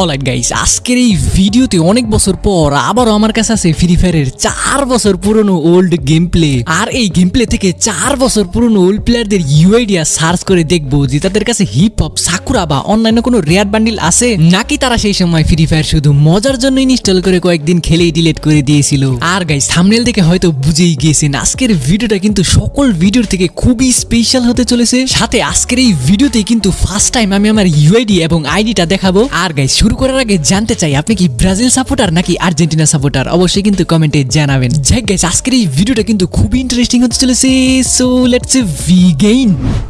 Alright guys আজকের এই ভিডিওতে অনেক বছর পর আবারও আমার কাছে আছে ফ্রি ফায়ারের চার বছর পুরনো ওল্ড গেম প্লে আর এই গেম প্লে থেকে চার বছর পুরনো ওল্ড প্লেয়ারদের ইউআইডিয়া সার্চ করে দেখব যে তাদের কাছে হিপ হপ সাকুরা বা অন্যান্য কোনো রেয়ার বান্ডিল আছে? নাকি তারা সেই সময় ফ্রি ফায়ার শুধু মজার জন্য ইনস্টল করে কয়েকদিন খেলেই ডিলিট করে দিয়েছিল? আর গাইস থামনেল দেখে হয়তো বুঝেই গিয়েছেন আজকের ভিডিওটা কিন্তু সকল ভিডিওর থেকে খুবই স্পেশাল হতে চলেছে। সাথে আজকের এই ভিডিওতে কিন্তু ফার্স্ট টাইম আমি আমার ইউআইডি এবং আইডিটা দেখাবো। আর গাইস শুরু করার আগে জানতে চাই, আপনি কি ব্রাজিল সাপোর্টার নাকি আর্জেন্টিনা সাপোর্টার অবশ্যই কিন্তু কমেন্টে জানাবেন। আজকের এই ভিডিওটা কিন্তু খুবই ইন্টারেস্টিং হতে চলেছে। সো লেটস ভি গেইন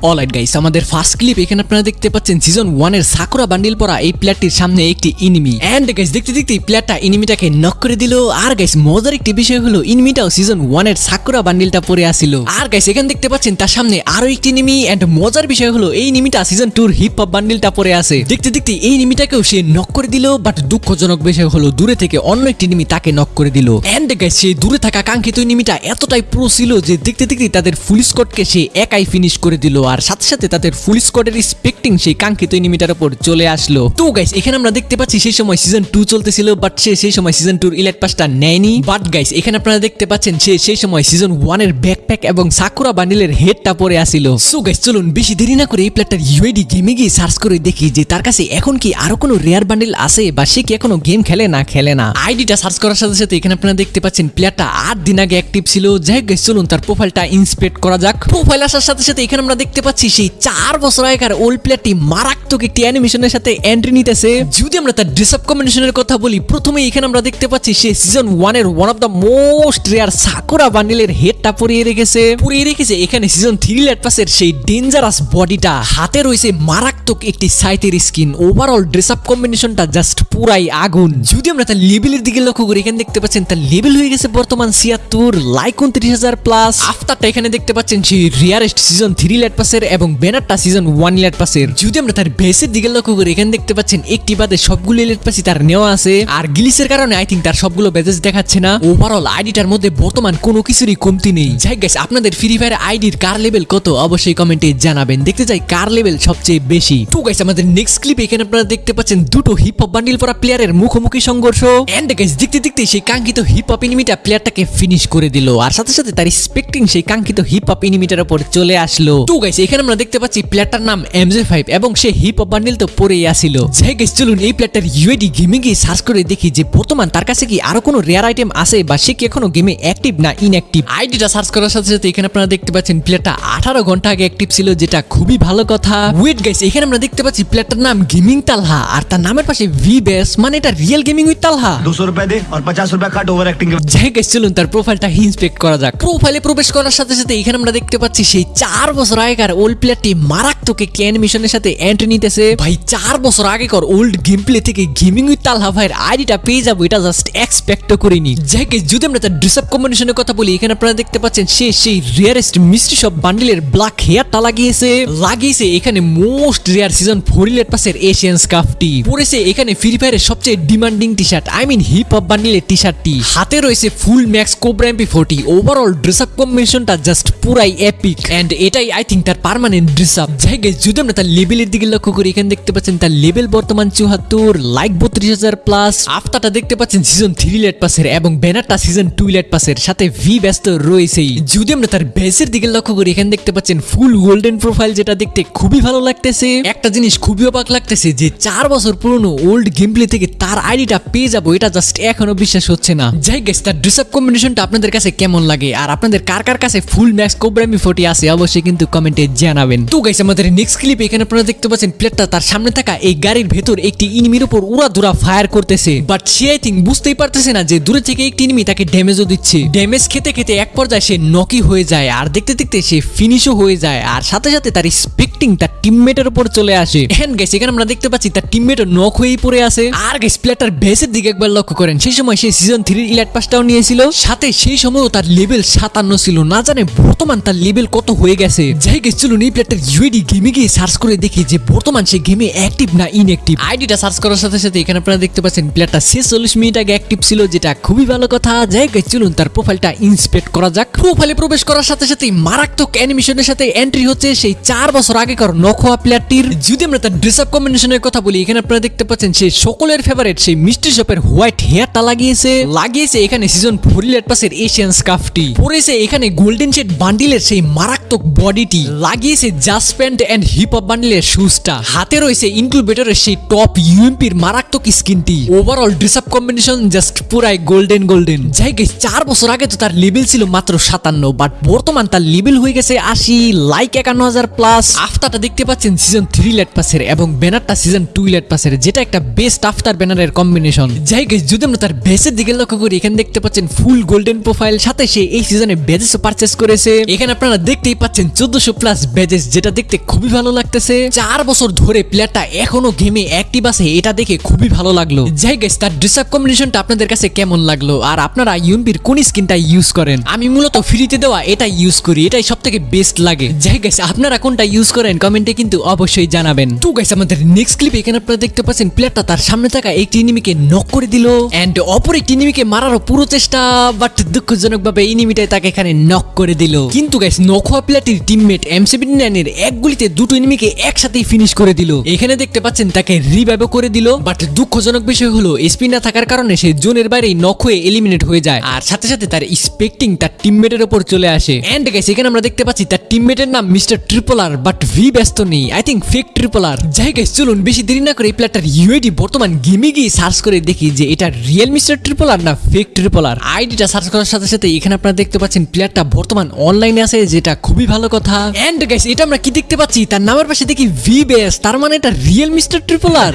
অলরাইট গাইস আমাদের ফার্স্ট ক্লিপ এখানে আপনারা দেখতে পাচ্ছেন সিজন ওয়ানের সাকুরা বান্ডিল পরা এই প্লেয়ারটির সামনে একটি ইনিমি এন্ড গাইস দেখতে দেখতে প্লেয়ারটা ইনিমিটাকে নক করে দিল। আর গাইস মজার একটি বিষয় হলো ইনিমিটাও সিজন ওয়ানের সাকুরা বান্ডিলটা পরে আসিল। আর গাইস এখানে দেখতে পাচ্ছেন তার সামনে আরও একটি নিমি এন্ড মজার বিষয় হলো, এই নিমিটা সিজন টুর হিপ হপ বান্ডিলটা পরে আছে দেখতে দেখতে এই নিমিটাকেও সে নক করে দিল বাট দুঃখজনক বিষয় হলো দূরে থেকে অন্য একটি নিমি তাকে নক করে দিল। এন্ড গাইস সেই দূরে থাকা কাঙ্ক্ষিত নিমিটা এতটাই প্রো ছিল যে দেখতে দেখতে তাদের ফুল স্কটকে সে একাই ফিনিশ করে দিল, আর সাথে সাথে তাদের ফুল স্কটের স্পেক্টিং সেই কাঙ্ক্ষিত নিমিটার উপর চলে আসলো। তো গাইস এখানে আমরা দেখতে পাচ্ছি সেই সময় সিজন টু চলতেছিল বাট সে সেই সময় সিজন টুর ইলেট পাসটা নেয়নি। বাট গাইস এখানে আপনারা দেখতে পাচ্ছেন সে সেই সময় সিজন ওয়ানের ব্যাকপ্যাক এবং সাকুরা বান্ডিলের হেডটা পরে আসিল। সো গাইস চলুন বেশি দেরি না করে এই প্লেয়ারটার ইউআইডি গেমে গিয়ে সার্চ করে দেখি যে তার কাছে এখন কি আরও কোনো রেয়ার বান্ডিল আছে বা সে কি এখনও গেম খেলে না খেলে না? আইডিটা সার্চ করার সাথে সাথে এখানে আপনারা দেখতে পাচ্ছেন প্লেয়ারটা আট দিন আগে অ্যাক্টিভ ছিল। যাই গাইস চলুন তার প্রোফাইলটা ইন্সপেক্ট করা যাক। প্রোফাইল আসার সাথে সাথে এখানে আমরা দেখতে পাচ্ছি সেই চার বছর আগেকার ওল্ড প্লেয়ারটি মারাত্মক একটি অ্যানিমেশনের সাথে এন্ট্রি নিতেছে। যদি আমরা তার ড্রেস আপ কম্বিনেশনের কথা বলি প্রথমে এখানে আমরা দেখতে পাচ্ছি সে সিজন ওয়ানের one of the most rare Sakura বান্ডিলের হেডটা পরিয়ে রেখেছে। পরিয়ে রেখেছে এখানে সিজন থ্রি লেট পাসের সেই ডেঞ্জারাস বডিটা হাতে রয়েছে মারাত্মক একটি সাইতের স্কিন ওভারঅল ড্রেস আপ কম্বিনেশনটা জাস্ট পুরাই আগুন। যদি আমরা তার লেভেলের দিকে লক্ষ্য করি, এখানে দেখতে পাচ্ছেন তার লেভেল হয়ে গেছে বর্তমান ছিয়াত্তর লাইক উনত্রিশ হাজার প্লাস আফতারটা এখানে দেখতে পাচ্ছেন সেই রিয়ারেস্ট সিজন থ্রি লেট পাসের এবং ব্যানারটা সিজন ওয়ান লেট পাসের যদি আমরা তার বেসের দিকে লক্ষ্য করি, এখানে দেখতে পাচ্ছেন একটি বাদে সবগুলো লেট পাসই তার নেওয়া আছে। আর গিলিসের কারণে আই থিঙ্ক তার সবগুলো বেজেস দেখাচ্ছে না। ওভারঅল আইডিটার মধ্যে বর্তমান কোনো কিছুরই কমতি নেই। যাই গাইস আপনাদের ফ্রি ফায়ার আইডির কার লেভেল কত, অবশ্যই কমেন্টে জানাবেন। দেখতে চাই কার লেভেল সবচেয়ে বেশি। তো গাইস আমাদের নেক্সট ক্লিপ এখানে আপনারা দেখতে পাচ্ছেন দুটো হিপ হপ বান্ডিল পরা প্লেয়ারের মুখোমুখি সংঘর্ষ। এন্ড গাইস দেখতে দেখতে সেই কাঙ্ক্ষিত হিপ হপ এনিমিটা প্লেয়ারটাকে ফিনিশ করে দিল। আর সাথে সাথে তার স্পেক্টিং সেই কাঙ্ক্ষিত হিপ হপ এনিমিটার উপর চলে আসলো। তো গাইস এখানে আমরা দেখতে পাচ্ছি প্লেয়ারটার নাম এমজে ফাইভ এবং সে হিপ হপ বান্ডিল তো পরেই আসিল। যাই গাইস চলুন এই প্লেয়ারটার ইউএডি গেমে গিয়ে সার্চ করে দেখি যে বর্তমান তার কাছে কি আরও কোনো রেয়ার আইটেম আছে বা সে কি এখনও গেমে অ্যাক্টিভ না ইনঅ্যাক্টিভ আইডিটা সার্চ করার সাথে সাথে এখানে আপনারা দেখতে পাচ্ছেন প্লেয়ারটা আঠারো ঘণ্টা আগে অ্যাক্টিভ ছিল, যেটা খুবই ভালো কথা। ওয়েট গাইস এখানে আমরা দেখতে পাচ্ছি প্লেয়ারটার নাম গেমিং তালহা আর তার নামের পাশে ভি বেস মানে এটা রিয়েল গেমিং উইথ তালহা। দুশো রুপিয়া দে আর পঞ্চাশ রুপিয়া কাট ওভার অ্যাক্টিং যাই গেছ চলুন তার প্রোফাইলটা ইন্সপেক্ট করা যাক। প্রোফাইলে প্রবেশ করার সাথে সাথে এখানে আমরা দেখতে পাচ্ছি সেই চার বছর আগেকার ওল্ড প্লেয়ারটি মারাত্মক একটি অ্যানিমেশনের সাথে এন্ট্রি নিতেছে। ভাই চার বছর আগেকার ওল্ড গেম প্লে থেকে গেমিং উইথ তালহা ভাইয়ের আইডিটা পেয়ে যাব এটা জাস্ট এক্সপেক্ট করিনি। গেছ যদি আমরা তার ড্রেস আপ কম্বিনেশনের কথা বলি এখানে আপনারা দেখতে পাচ্ছেন সে সেই রিয়ারেস্ট মিস্ট্রি সব বান্ডিলের ব্ল্যাক হেয়ারটা লাগিয়েছে। লাগিয়েছে এখানে most rare season four elite পাসের এশিয়ান স্কাফটি পরে পরেছে এখানে ফ্রি ফায়ারের সবচেয়ে demanding T shirt I mean hip hop বান্ডিলের টি। শার্টটি হাতে রয়েছে full max cobra MP forty overall dress up কম্বিনেশনটা জাস্ট পুরাই এপিক অ্যান্ড এটাই আই থিঙ্ক তার পারমানেন্ট ড্রেস আপ গাইস যদি আমরা তার লেভেলের দিকে লক্ষ্য করি, এখানে দেখতে পাচ্ছেন তার লেভেল বর্তমান চুহাত্তর লাইক বত্রিশ হাজার প্লাস আফতারটা দেখতে পাচ্ছেন সিজন থ্রি লেট পাসের এবং ব্যানারটা সিজন টু লেট পাসের সাথে ভি ব্যস্ত রয়েছেই। যদি আমরা তার বেসের দিকে লক্ষ্য করি, এখানে দেখতে পাচ্ছেন ফুল গোল্ডেন প্রোফাইল যেটা দেখতে খুবই ভালো লাগতেছে। একটা জিনিস খুবই অবাক লাগতেছে যে চার বছর পুরনো ওল্ড গেম প্লে থেকে তার আইডিটা পেয়ে যাব, এটা জাস্ট এখনও বিশ্বাস হচ্ছে না। যাই গেছে তার ড্রেস আপ কম্বিনেশনটা আপনাদের কাছে কেমন লাগে? আর আপনাদের কার কার কাছে ফুল ম্যাক্স কোবরামি ফোর্টি আছে, অবশ্যই কিন্তু কমেন্টে জানাবেন। তো গাইস আমাদের নেক্সট ক্লিপ এখানে আপনারা দেখতে পাচ্ছেন প্লেটটা তার সামনে থাকা এই গাড়ির ভেতর একটি ইনিমির উপর উড়া ধুরা ফায়ার করতেছে। বাট সে আই থিঙ্ক বুঝতেই পারতেছে না যে দূরে থেকে একটি ইনিমি তাকে ড্যামেজও দিচ্ছে। ড্যামেজ খেতে খেতে এক পর্যায়ে সে নকি হয়ে যায়, আর দেখতে দেখতে সে ফিনিশও হয়ে যায়, আর সাথে সাথে তার স্পেক্টিং তার টিমমেটের উপর চলে আসে। হ্যান্ড গাইস এখানে আমরা দেখতে পাচ্ছি তার টিমমেটও নক হয়েই পড়ে আছে। আর গাইস প্লেয়ারটার বেসের দিকে একবার লক্ষ্য করেন। সেই সময় সে সিজন থ্রির ইলাইট পাসটাও নিয়েছিল। সাথে সেই সময়ও তার লেভেল সাতান্ন ছিল। না জানে বর্তমান তার লেভেল কত হয়ে গেছে। যাই গেছে চলুন এই প্লেয়ারটার ইউএডি গেমে গিয়ে সার্চ করে দেখি যে বর্তমান সে গেমে অ্যাক্টিভ না ইনঅ্যাক্টিভ আইডিটা সার্চ করার সাথে সাথে এখানে আপনারা দেখতে পাচ্ছেন প্লেয়ারটা ছেচল্লিশ মিনিট আগে অ্যাক্টিভ ছিল যেটা খুবই ভালো কথা। যাই গেছে চলুন তার প্রোফাইলটা ইন্সপেক্ট করা যাক। প্রোফাইলে প্রবেশ করার সাথে সাথে মারাত্মক অ্যানিমেশনের সাথে এন্ট্রি হচ্ছে সেই চার বছর আগেকার নখোয়া প্লেয়ারটির যদি আমরা তার ড্রেস আপ কম্বিনেশনের কথা বলি এখানে আপনারা দেখতে দেখতে পাচ্ছেন সেই সকলের ফেভারিট সেই মিষ্টি শপের হোয়াইট হেয়ারটা লাগিয়েছে। লাগিয়েছে এখানে সিজন ফোর ইলেট পাসের এশিয়ান স্কাফটি পরেছে এখানে গোল্ডেন শেড বান্ডিলের সেই মারাত্মক বডিটি লাগিয়েছে just pant and hip hop বান্ডিলের শুজটা হাতে রয়েছে ইনক্লুবেটরের সেই টপ ইউএমপির মারাত্মক স্কিনটি overall dress up combination just পুরাই গোল্ডেন গোল্ডেন যাই গেছে চার বছর আগে তো তার লেভেল ছিল মাত্র সাতান্ন বাট বর্তমান তার লেভেল হয়ে গেছে আশি লাইক একান্ন হাজার প্লাস আফতারটা দেখতে পাচ্ছেন সিজন থ্রি লেট পাসের এবং ব্যানারটা সিজন টু লেট পাসের যেটা একটা বেস্ট আফতার ব্যানারের কম্বিনেশন যাই গেছে যদি আমরা তার বেসের দিকে লক্ষ্য করি, এখানে দেখতে পাচ্ছেন ফুল গোল্ডেন প্রোফাইল সাথে সে এই সিজনে বেজেসও পারচেস করেছে। এখানে আপনারা দেখতেই পাচ্ছেন চোদ্দশো প্লাস বেজেস যেটা দেখতে খুবই ভালো লাগতেছে। চার বছর ধরে প্লেয়ারটা এখনও গেমে অ্যাক্টিভ আছে, এটা দেখে খুবই ভালো লাগল। যাই গেছে তার ড্রেস আপ কম্বিনেশনটা আপনাদের কাছে কেমন লাগল? আর আপনারা ইউএমপির কোন স্কিনটা ইউজ করেন? আমি মূলত ফ্রিতে দেওয়া এটা ইউজ করি, এটাই সব থেকে বেস্ট লাগে। যাই গেছে আপনারা কোনটা ইউজ করেন কমেন্টে কিন্তু অবশ্যই জানাবেন। তো গাইস আমাদের নেক্সট ক্লিপ এখানে আপনারা দেখতে পাচ্ছেন প্লেয়ারটা তার সামনে থাকা একটি এনিমিকে নক করে দিল। এন্ড অপর একটি এনিমিকে মারারও পুরো চেষ্টা বাট দুঃখজনক ভাবে এনিমিটাই তাকে এখানে নক করে দিল। কিন্তু গাইস নক হওয়া প্লেয়ারটির টিমমেট এম সেভেন্টি নাইনের এক গুলিতে দুটো এনিমিকে একসাথেই ফিনিশ করে দিল। এখানে দেখতে পাচ্ছেন তাকে রিভাইভ করে দিল বাট দুঃখজনক বিষয় হলো এসপি না থাকার কারণে সে জোনের বাইরেই নক হয়ে এলিমিনেট হয়ে যায়। আর সাথে সাথে তার স্পেক্টিং তার টিমমেটের উপর চলে আসে। এন্ড গাইস এখানে আমরা দেখতে পাচ্ছি তার টিমমেটের নাম মিস্টার ট্রিপলার বাট ভি ব্যস্ত নেই। আই থিঙ্ক ফেক ট্রিপলার যাই গাইস চলুন, বেশি দেরি না করে এই অর্থাৎ ইউএডি বর্তমান গেমে গিয়ে সার্চ করে দেখি যে এটা রিয়েল মিস্টার ট্রিপল আর না ফেক ট্রিপল আর। আইডিটা সার্চ করার সাথে সাথে এখানে আপনারা দেখতে পাচ্ছেন প্লেয়ারটা বর্তমান অনলাইনে আছে যেটা খুবই ভালো কথা। এন্ড গাইস এটা আমরা কি দেখতে পাচ্ছি? তার নামের পাশে দেখি ভি বেস তার মানে এটা রিয়েল মিস্টার ট্রিপল আর।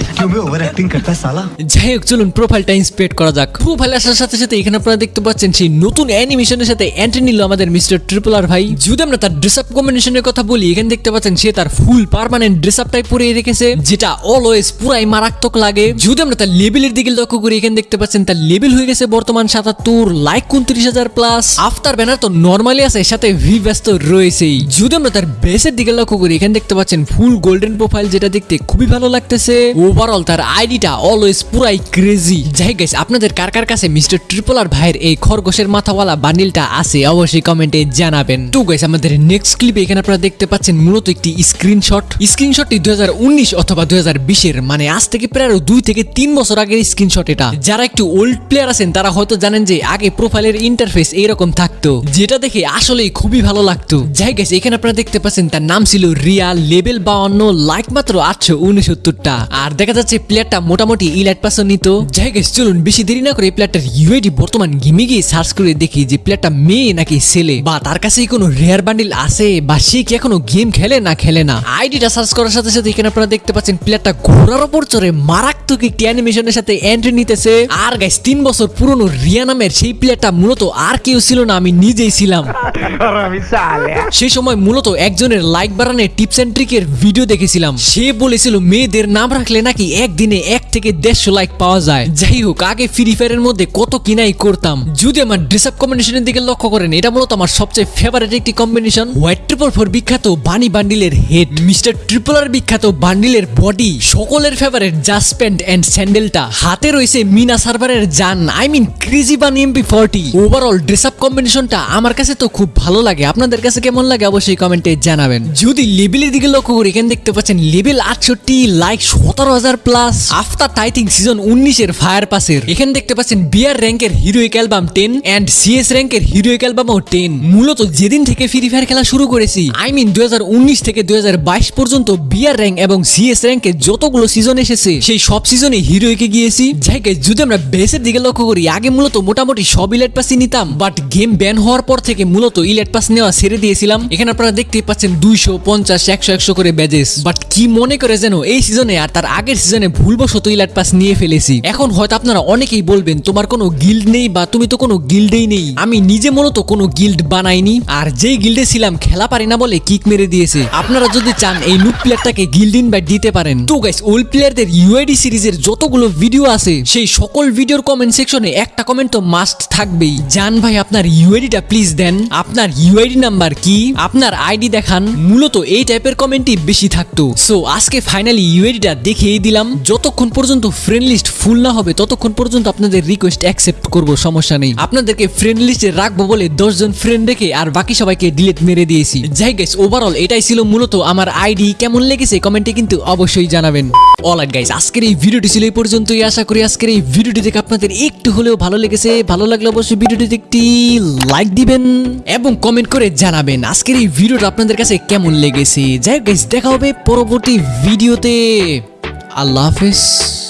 যাই হোক চলুন প্রোফাইলটা ইন্সপেক্ট করা যাক। প্রোফাইল আসার সাথে সাথে এখানে আপনারা দেখতে পাচ্ছেন সেই নতুন অ্যানিমেশনের সাথে এন্ট্রি নিল আমাদের মিস্টার ট্রিপল আর ভাই। যদি আমরা তার ড্রেস আপ কম্বিনেশনের কথা বলি এখানে দেখতে পাচ্ছেন সে তার ফুল পারমানেন্ট ড্রেস আপটাই পরে রেখেছে যেটা অলওয়েজ পুরাই মারাত্মক লাগে। যদি আমরা তার লেভেলের দিকে লক্ষ্য করি, এখানে দেখতে পাচ্ছেন তার লেভেল হয়ে গেছে বর্তমান সাতাত্তর লাইক উনত্রিশ হাজার প্লাস আফতার ব্যানার তো নর্মালি আছে সাথে ভি ব্যস্ত রয়েছেই। যদি আমরা তার বেসের দিকে লক্ষ্য করি, এখানে দেখতে পাচ্ছেন ফুল গোল্ডেন প্রোফাইল যেটা দেখতে খুবই ভালো লাগতেছে। ওভারঅল তার আইডিটা অলওয়েজ পুরাই ক্রেজি যাই গেছে আপনাদের কার কার কাছে মিস্টার ট্রিপলার ভাইয়ের এই খরগোশের মাথাওয়ালা বান্ডিলটা আছে, অবশ্যই কমেন্টে জানাবেন। তো গাইস আমাদের নেক্সট ক্লিপে এখানে আপনারা দেখতে পাচ্ছেন মূলত একটি স্ক্রিনশট স্ক্রিনশটটি দুই অথবা দুই এর মানে আজ থেকে প্রায় দুই থেকে তিন বছর আগের স্ক্রিনশট এটা। যারা একটু ওল্ড প্লেয়ার আছেন, তারা হয়তো জানেন যে আগে প্রোফাইলের ইন্টারফেস এইরকম থাকতো, যেটা দেখে আসলেই খুবই ভালো লাগতো। যাই গেছে এখানে আপনারা দেখতে পাচ্ছেন, তার নাম ছিল রিয়া লেভেল বাউন্ন লাইক মাত্র আটশো উনসত্তরটা। আর দেখা যাচ্ছে প্লেয়ারটা মোটামুটি ইলাইট পাসও নিত। যাই গেছে চলুন বেশি দেরি না করে প্লেয়ারটার ইউআইডি বর্তমান গেমে গিয়ে সার্চ করে দেখি যে প্লেয়ারটা মেয়ে নাকি ছেলে। বা তার কাছে কোনো রেয়ার বান্ডিল আছে, বা সে কি এখনও গেম খেলে না খেলে না? আইডিটা সার্চ করার সাথে সাথে এখানে আপনারা দেখতে পাচ্ছেন প্লেয়ারটা ঘোরার ওপর চড়ে মারাত্মক একটি অ্যানিমেশনের সাথে এন্ট্রি নিতেছে। আর গাইস তিন বছর পুরনো রিয়া নামের সেই প্লেয়ারটা মূলত আর কেউ ছিল না আমি নিজেই ছিলাম। সেই সময় মূলত একজনের লাইক বাড়ানোর টিপস এন্ড ট্রিকের ভিডিও দেখেছিলাম। সে বলেছিল মেয়েদের নাম রাখলে নাকি একদিনে এক থেকে দেড়শো লাইক পাওয়া যায়। যাই হোক আগে ফ্রি ফায়ারের মধ্যে কত কিনাই করতাম। যদি আমার ড্রেস আপ কম্বিনেশনের দিকে লক্ষ্য করেন, এটা মূলত আমার সবচেয়ে ফেভারিট একটি কম্বিনেশন হোয়াইট ট্রিপল ফোর বিখ্যাত বানি বান্ডিলের হেড মিস্টার ট্রিপলার বিখ্যাত বান্ডিলের বডি সকলের ফেভারিট জাস্ট প্যান্ট এন্ড স্যান্ডেলটা হাতে রয়েছে মিনা সার্ভারের জান I mean crazy bunny MP forty overall dress up কম্বিনেশনটা আমার কাছে তো খুব ভালো লাগে। আপনাদের কাছে কেমন লাগে অবশ্যই কমেন্টে জানাবেন। যদি লেভেলের দিকে লক্ষ্য করি এখানে দেখতে পাচ্ছেন লেভেল আটষট্টি লাইক সতেরো হাজার প্লাস টাইথিং সিজন উনিশের ফায়ার পাসের। এখানে দেখতে পাচ্ছেন বিয়ার র্যাঙ্কের heroic album ten and CS র্যাঙ্কের হিরোইক অ্যালবামও টেন। মূলত যেদিন থেকে ফ্রি ফায়ার খেলা শুরু করেছি আই মিন থেকে পর্যন্ত বিয়ার র্যাঙ্ক এবং সিএস যতগুলো সিজন এসেছে সেই সব সিজনে হিরোইকে গিয়েছি। যাই guys, যদি আমরা বেসের দিকে লক্ষ্য করি আগে মূলত মোটামুটি সব ইলেট পাসই নিতাম বাট গেম ব্যান হওয়ার পর থেকে মূলত ইলেট পাস নেওয়া ছেড়ে দিয়েছিলাম। এখানে আপনারা দেখতেই পাচ্ছেন দুইশো পঞ্চাশ একশো একশো করে ব্যাজেস বাট কি মনে করে যেন এই সিজনে আর তার আগের সিজনে ভুলবশত ইলেট পাস নিয়ে ফেলেছি। এখন হয়তো আপনারা অনেকেই বলবেন, তোমার কোনো গিল্ড নেই বা তুমি তো কোনো গিল্ডেই নেই। আমি নিজে মূলত কোনো গিল্ড বানাইনি, আর যেই গিল্ডে ছিলাম, খেলা পারি না বলে কিক মেরে দিয়েছে। আপনারা যদি চান এই নুট প্লেয়ারটাকে গিল্ড ইনভাইট দিতে পারেন। তো গাইস ওল্ড প্লেয়ারদের ইউআইডি সিরিজের যতগুলো ভিডিও আছে, সেই সকল ভিডিওর কমেন্ট সেকশনে একটা কমেন্ট তো মাস্ট থাকবেই। জান ভাই, আপনার ইউআইডিটা প্লিজ দেন। আপনার ইউআইডি নাম্বার কি? আপনার আইডি দেখান। মূলত এই টাইপের কমেন্টই বেশি থাকতো। সো আজকে ফাইনালি ইউআইডিটা দেখিয়ে দিলাম। যতক্ষণ পর্যন্ত ফ্রেন্ড লিস্ট ফুল না হবে, ততক্ষণ পর্যন্ত আপনাদের রিকোয়েস্ট অ্যাকসেপ্ট করব, সমস্যা নেই। আপনাদেরকে ফ্রেন্ড লিস্টে রাখব বলে দশজন ফ্রেন্ড রেখে আর বাকি সবাইকে ডিলিট মেরে দিয়েছি। যাই গেস ওভারঅল এটাই ছিল মূলত আমার আইডি কেমন লেগেছে কমেন্টে কিন্তু অবশ্যই জানাবেন। অল গাইস আজকের এই ভিডিওটি ছিল এই পর্যন্তই। আশা করি আজকের এই ভিডিওটি দেখে আপনাদের একটু হলেও ভালো লেগেছে। ভালো লাগলে অবশ্যই ভিডিওটিতে একটি লাইক দিবেন এবং কমেন্ট করে জানাবেন আজকের এই ভিডিওটা আপনাদের কাছে কেমন লেগেছে। যাই গাইস দেখা হবে পরবর্তী ভিডিওতে আল্লাহ হাফেজ।